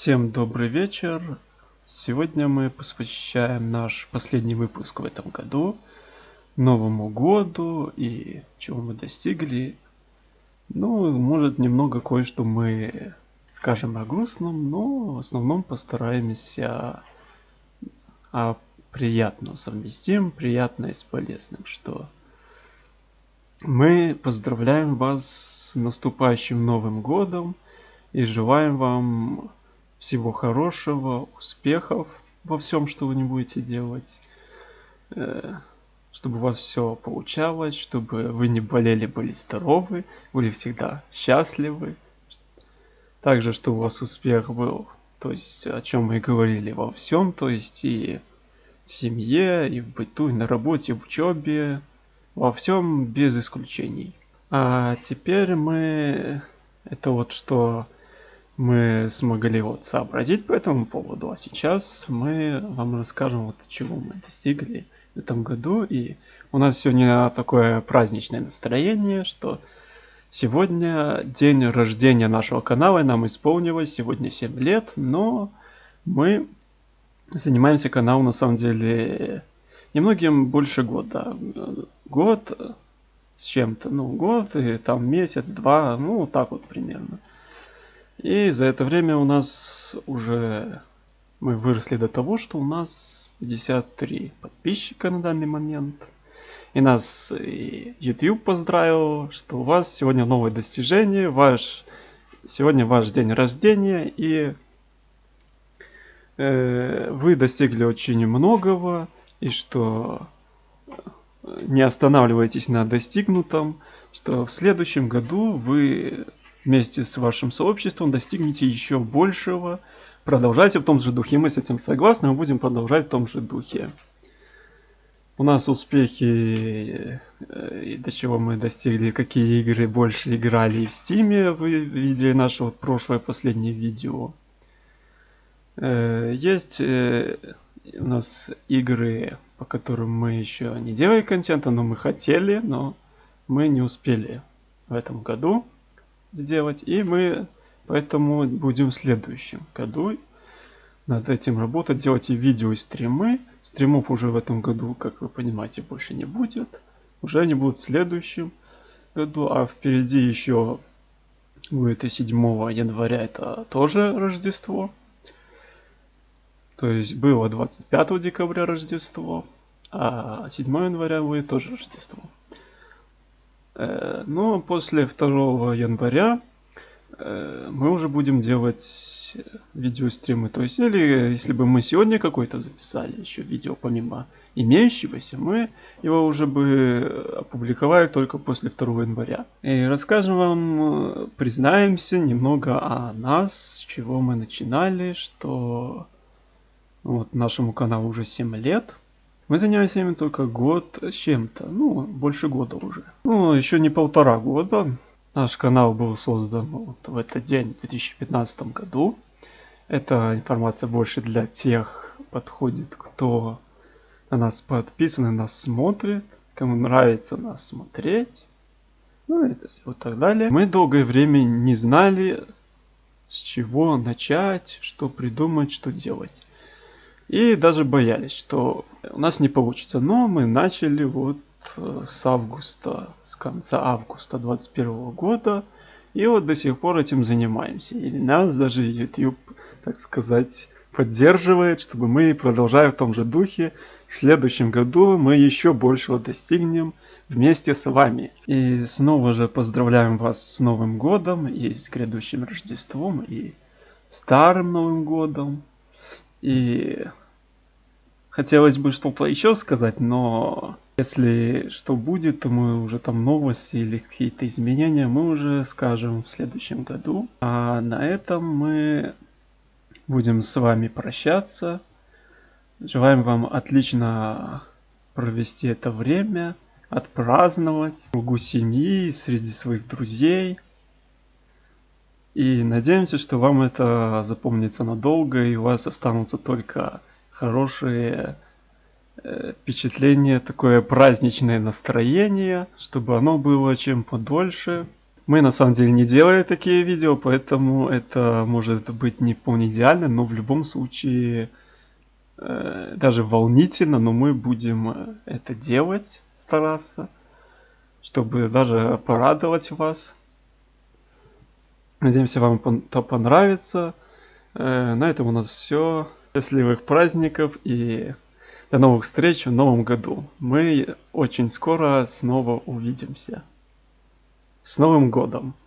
Всем добрый вечер. Сегодня мы посвящаем наш последний выпуск в этом году Новому году и чего мы достигли. Ну, может, немного кое-что мы скажем о грустном, но в основном постараемся о приятном совместим, приятное с полезным, что мы поздравляем вас с наступающим Новым Годом и желаем вам всего хорошего, успехов во всем, что вы не будете делать. Э, чтобы у вас все получалось, чтобы вы не болели, были здоровы, были всегда счастливы. Также, чтобы у вас успех был, то есть о чем мы и говорили во всем, то есть и в семье, и в быту, и на работе, в учебе, во всем без исключений. А теперь мы... Это вот что мы смогли вот сообразить по этому поводу, а сейчас мы вам расскажем вот чего мы достигли в этом году. И у нас сегодня такое праздничное настроение, что сегодня день рождения нашего канала, нам исполнилось сегодня 7 лет, но мы занимаемся каналом на самом деле немногим больше года. Год с чем-то, ну год и там месяц, два, ну так вот примерно. И за это время у нас уже мы выросли до того, что у нас 53 подписчика на данный момент. И нас и YouTube поздравил, что у вас сегодня новое достижение, ваш сегодня ваш день рождения, и э, вы достигли очень многого, и что не останавливайтесь на достигнутом, что в следующем году вы вместе с вашим сообществом достигнете еще большего. Продолжайте в том же духе. Мы с этим согласны, мы будем продолжать в том же духе. У нас успехи, э, и до чего мы достигли, какие игры больше играли в стиме, вы видели наше вот прошлое последнее видео. Э, есть э, у нас игры, по которым мы еще не делали контента, но мы хотели, но мы не успели в этом году сделать. И мы поэтому будем в следующем году над этим работать, делать и видео, и стримы. Стримов уже в этом году, как вы понимаете, больше не будет. Уже они будут в следующем году, а впереди еще будет и 7 января, это тоже Рождество. То есть было 25 декабря Рождество, а 7 января будет тоже Рождество. Э, но после 2 января э, мы уже будем делать видеостримы. То есть, или если бы мы сегодня какой-то записали еще видео помимо имеющегося, мы его уже бы опубликовали только после 2 января. И расскажем вам, признаемся немного о нас, с чего мы начинали, что вот нашему каналу уже 7 лет. Мы занимаемся ими только год с чем-то, ну, больше года уже. Ну, еще не полтора года. Наш канал был создан вот в этот день, в 2015 году. Эта информация больше для тех подходит, кто на нас подписан и нас смотрит, кому нравится нас смотреть, ну и вот так далее. Мы долгое время не знали, с чего начать, что придумать, что делать. И даже боялись, что у нас не получится. Но мы начали вот э, с августа, с конца августа 2021 года. И вот до сих пор этим занимаемся. И нас даже YouTube, так сказать, поддерживает, чтобы мы продолжали в том же духе. В следующем году мы еще большего достигнем вместе с вами. И снова же поздравляем вас с Новым Годом и с грядущим Рождеством и Старым Новым Годом. И хотелось бы что-то еще сказать, но если что будет, то мы уже там новости или какие-то изменения мы уже скажем в следующем году. А на этом мы будем с вами прощаться. Желаем вам отлично провести это время, отпраздновать в кругу семьи, среди своих друзей. И надеемся, что вам это запомнится надолго, и у вас останутся только хорошие э, впечатления, такое праздничное настроение, чтобы оно было чем подольше. Мы на самом деле не делали такие видео, поэтому это может быть не вполне идеально, но в любом случае э, даже волнительно, но мы будем э, это делать, стараться, чтобы даже порадовать вас. Надеемся, вам это понравится. Э, на этом у нас все. Счастливых праздников и до новых встреч в новом году. Мы очень скоро снова увидимся. С Новым годом!